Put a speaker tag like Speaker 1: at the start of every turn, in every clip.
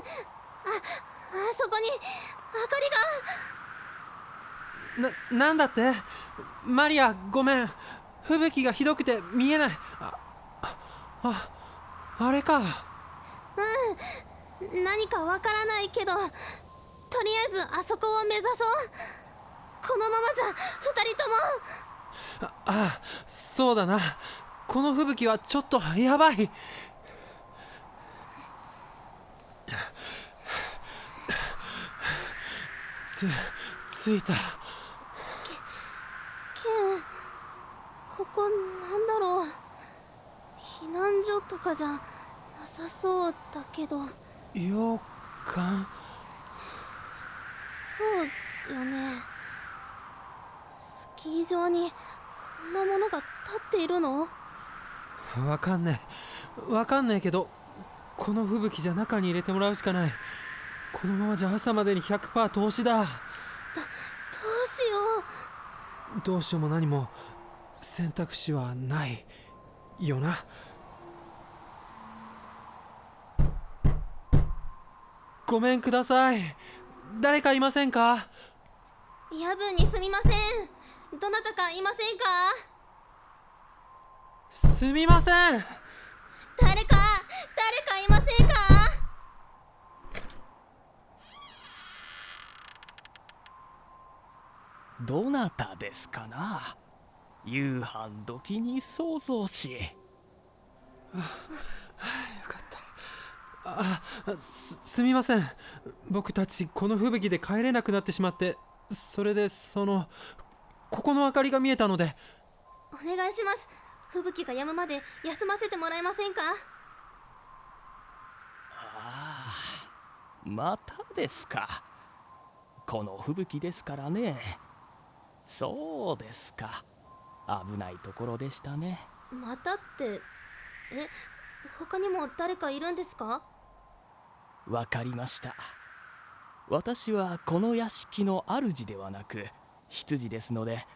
Speaker 1: あそこに明か
Speaker 2: りが。ななんだって？マリアごめん。吹雪がひどくて見えない。あああれか。
Speaker 1: うん。何かわからないけどとりあえずあそこを目指そう。このままじゃ2人とも。
Speaker 2: ああそうだな。この吹雪はちょっとやばいつ着いた。ケン
Speaker 1: ここなんだろう。避難所とかじゃなさそうだけど。
Speaker 2: 洋館
Speaker 1: そうよね。スキー場にこんなものが立っているの？
Speaker 2: わかんねえ。わかんねえけどこの吹雪じゃ中に入れてもらうしかないこのままじゃ朝までに100%投資だ。どどう
Speaker 1: しよ
Speaker 2: う。どうしようも何も選択肢はないよな。ごめんください。誰かいませんか？
Speaker 1: 夜分にすみません。どなたかいませんか？
Speaker 2: すみません。
Speaker 1: 誰か誰かいませんか
Speaker 3: どなたですかな？夕飯時に想像し。
Speaker 2: あよかった。あすすみません。僕たちこの吹雪で帰れなくなってしまってそれでそのここの明かりが見えたので。
Speaker 1: お願いします。吹雪が止むまで休ませてもらえませんか？
Speaker 3: ああまたですか。この吹雪ですからねそうですか。危ないところでしたね。
Speaker 1: またってえ他にも誰かいるんですか？
Speaker 3: わかりました。私はこの屋敷の主ではなく執事ですので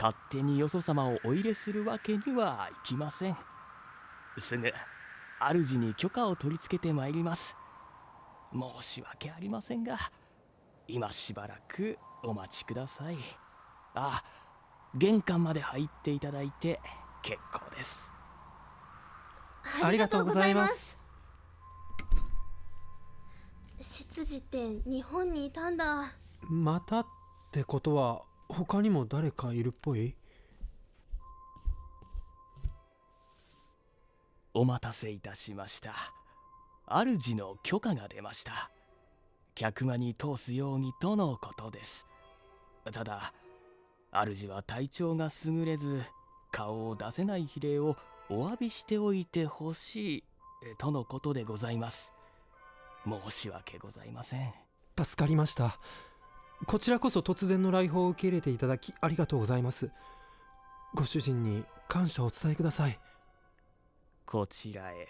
Speaker 3: 勝手によそ様をお入れするわけにはいきません。すぐ主に許可を取り付けてまいります。申し訳ありませんが今しばらくお待ちくださいあ玄関まで入っていただいて結構です。
Speaker 1: ありがとうございます。執事って日本にいたんだ。
Speaker 2: またってことは他にも誰かいるっぽい？
Speaker 3: お待たせいたしました。主の許可が出ました。客間に通すようにとのことです。ただ主は体調が優れず顔を出せない比例をお詫びしておいてほしいとのことでございます。申し訳ございません。
Speaker 2: 助かりました。こちらこそ突然の来訪を受け入れていただきありがとうございます。ご主人に感謝をお伝えください。
Speaker 3: こちらへ。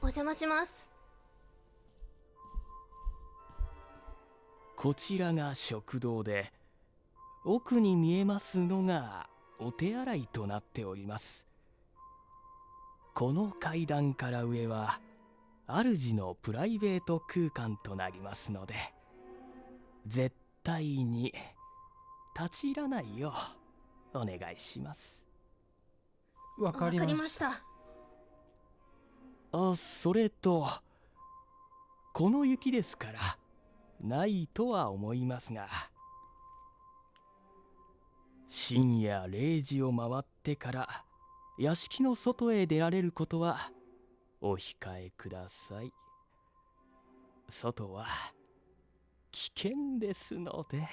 Speaker 1: お邪魔します。
Speaker 3: こちらが食堂で奥に見えますのがお手洗いとなっております。この階段から上は主のプライベート空間となりますので絶対に立ち入らないようお願いします。
Speaker 2: わかりました。
Speaker 3: あそれとこの雪ですからないとは思いますが深夜0時を回ってから屋敷の外へ出られることはお控えください。外は危険ですので。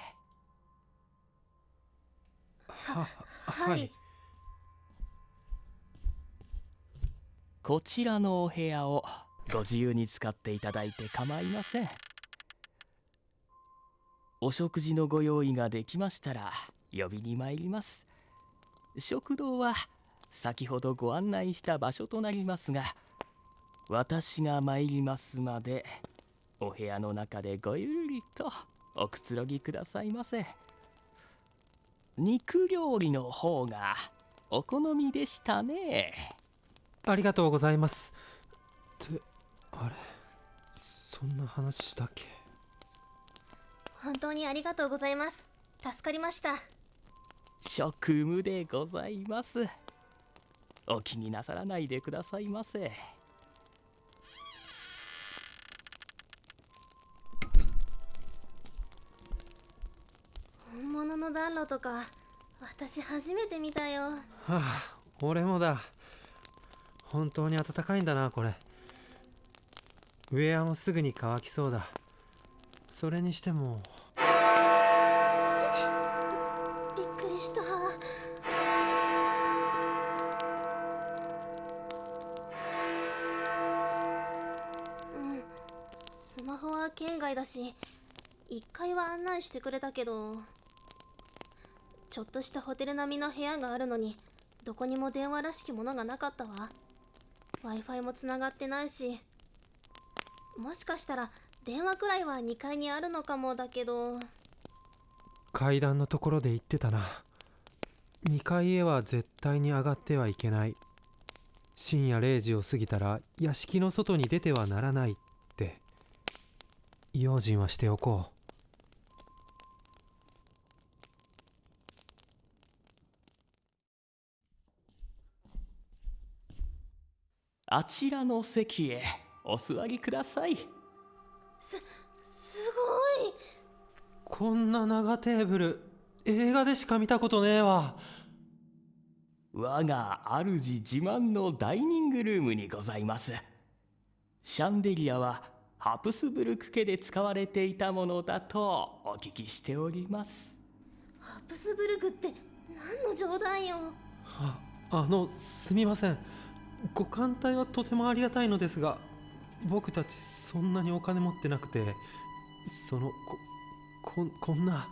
Speaker 2: ははい。
Speaker 3: こちらのお部屋をご自由に使っていただいて構いません。お食事のご用意ができましたら呼びに参ります。食堂は先ほどご案内した場所となりますが私が参りますまでお部屋の中でごゆるりとおくつろぎくださいませ。肉料理の方がお好みでしたね。
Speaker 2: ありがとうございます。ってあれそんな話したっけ？
Speaker 1: 本当にありがとうございます。助かりました
Speaker 3: 職務でございます。お気になさらないでくださいませ。
Speaker 1: 本物の暖炉とか私初めて見たよ。
Speaker 2: はあ俺もだ。本当に暖かいんだなこれ。ウェアもすぐに乾きそうだ。それにしても
Speaker 1: した。うん。スマホは県外だし1階は案内してくれたけどちょっとしたホテル並みの部屋があるのにどこにも電話らしきものがなかったわ。w i f i もつながってないしもしかしたら電話くらいは2階にあるのかもだけど。
Speaker 2: 階段のところで言ってたな。2階へは絶対に上がってはいけない。深夜0時を過ぎたら屋敷の外に出てはならないって。用心はしておこう。
Speaker 3: あちらの席へお座りください。
Speaker 1: すすごい。
Speaker 2: こんな長テーブル映画でしか見たことねえわ。
Speaker 3: 我が主自慢のダイニングルームにございます。シャンデリアはハプスブルク家で使われていたものだとお聞きしております。
Speaker 1: ハプスブルクって何の冗談よ。
Speaker 2: ああのすみません。ご艦隊はとてもありがたいのですが僕たちそんなにお金持ってなくてそのこここんな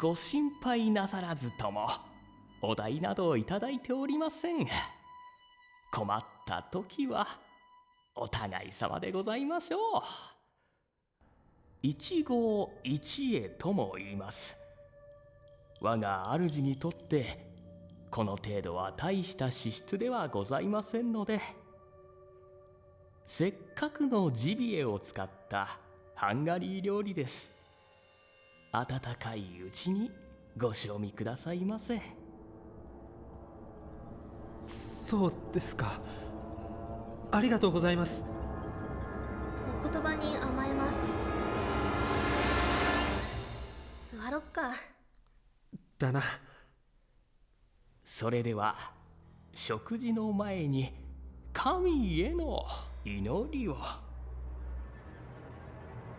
Speaker 3: ご心配なさらずともお代などいただいておりません。困った時はお互い様でございましょう。一期一会とも言います。我が主にとってこの程度は大した支出ではございませんのでせっかくのジビエを使ったハンガリー料理です。温かいうちにご賞味くださいませ。
Speaker 2: そうですか。ありがとうございます。
Speaker 1: お言葉に甘えます。座ろっか。
Speaker 2: だな。
Speaker 3: それでは食事の前に神への祈りを。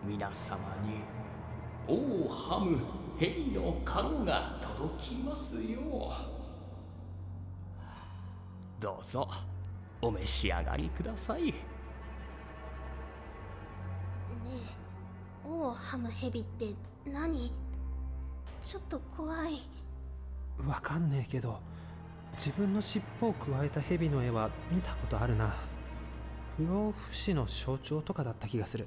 Speaker 3: 皆様に王ハム蛇の籠が届きますよ。うどうぞお召し上がりください。
Speaker 1: ねえ王ハムヘビって何？ちょっと怖い。
Speaker 2: わかんねえけど自分の尻尾をくわえた蛇の絵は見たことあるな。不老不死の象徴とかだった気がする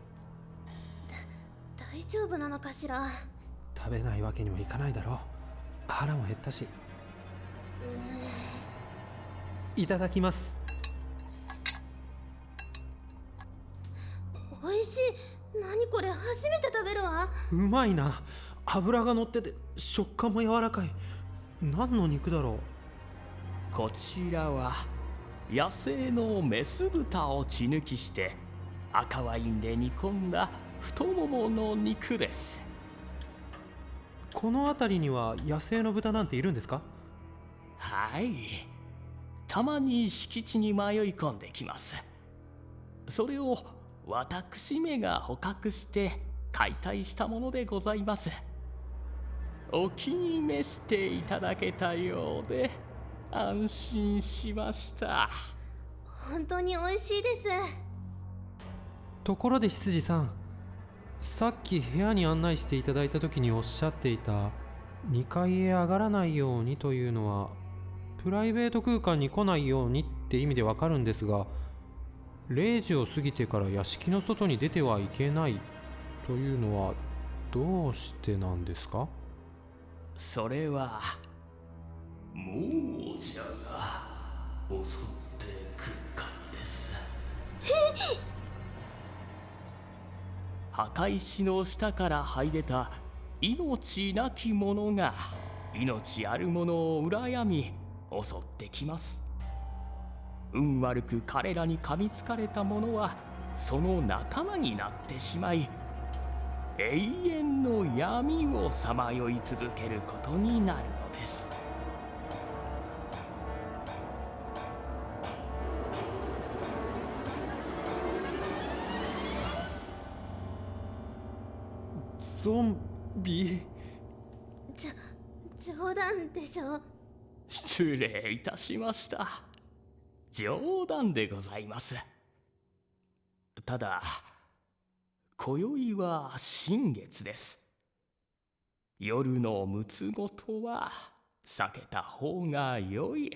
Speaker 1: 大丈夫なのかしら？
Speaker 2: 食べないわけにもいかないだろう。腹も減ったし。いただきます。
Speaker 1: 美味しい。何これ？初めて食べるわ。
Speaker 2: うまいな。脂が乗ってて食感も柔らかい。何の肉だろ
Speaker 3: こちらは野生のメス豚を血抜きして赤ワインで煮込んだ太ももの肉です。
Speaker 2: うこの辺りには野生の豚なんているんですか？
Speaker 3: はい。たまに敷地に迷い込んできます。それを私めが捕獲して解体したものでございます。お気に召していただけたようで安心しました。
Speaker 1: 本当に美味しいです。
Speaker 2: ところで執事さんさっき部屋に案内していただいた時におっしゃっていた2階へ上がらないようにというのはプライベート空間に来ないようにって意味でわかるんですが0時を過ぎてから屋敷の外に出てはいけないというのはどうしてなんですか？
Speaker 3: それは亡者が襲ってくるからです 墓石の下から這い出た命なき者が命ある者を羨み襲ってきます。運悪く彼らに噛みつかれた者はその仲間になってしまい永遠の闇をさまよい続けることになるのです。
Speaker 2: ゾンビ。
Speaker 1: じゃ冗談でしょ？
Speaker 3: 失礼いたしました。冗談でございます。ただ今宵は新月です。夜のむつごとは避けた方が良い。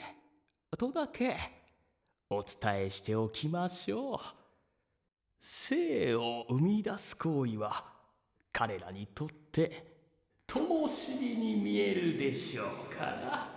Speaker 3: とだけお伝えしておきましょう。生を生み出す行為は彼らにとって灯火に見えるでしょうから。